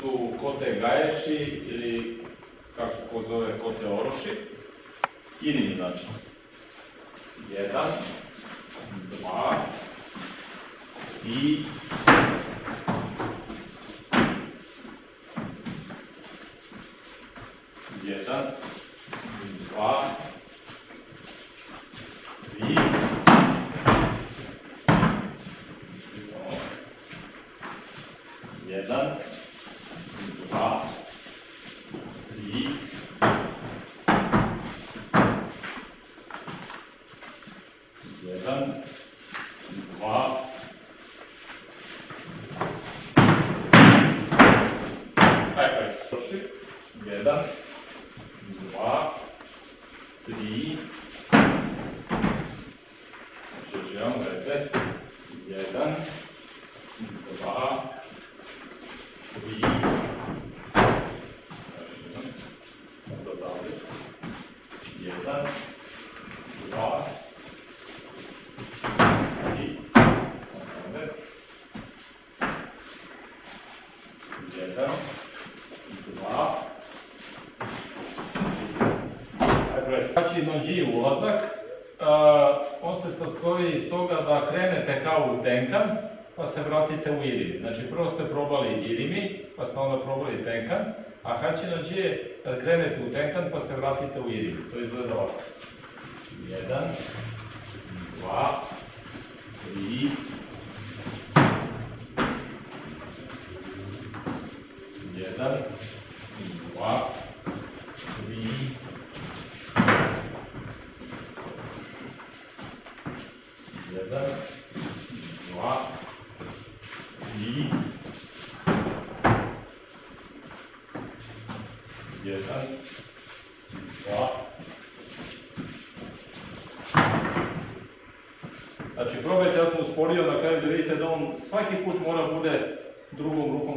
tu kote gaješi ili kako ko zove kote oroši. Ili znači. Jedan, dva, i jedan, dva, tri, jedan, dva, tri, jedan, dva, Ajde, ajde, proši. Jedan, dva, tri, znači još jedan, tri, još jedan, onda dalje, jedan, dva, tri, onda, jedan, dva, Znači, nođi ulazak, a, on se sastoji iz toga da krenete kao u tenkan, pa se vratite u irimi. Znači, prvo ste probali irimi, pa ste onda probali tenkan, a hači nođi je kad krenete u tenkan, pa se vratite u irimi. To izgleda ovako. Jedan, dva, tri, jedan, dva, tri, jedan, dva, tri, jedan, dva. Znači probajte, ja sam usporio na kraju da vidite da on svaki put mora bude drugom rukom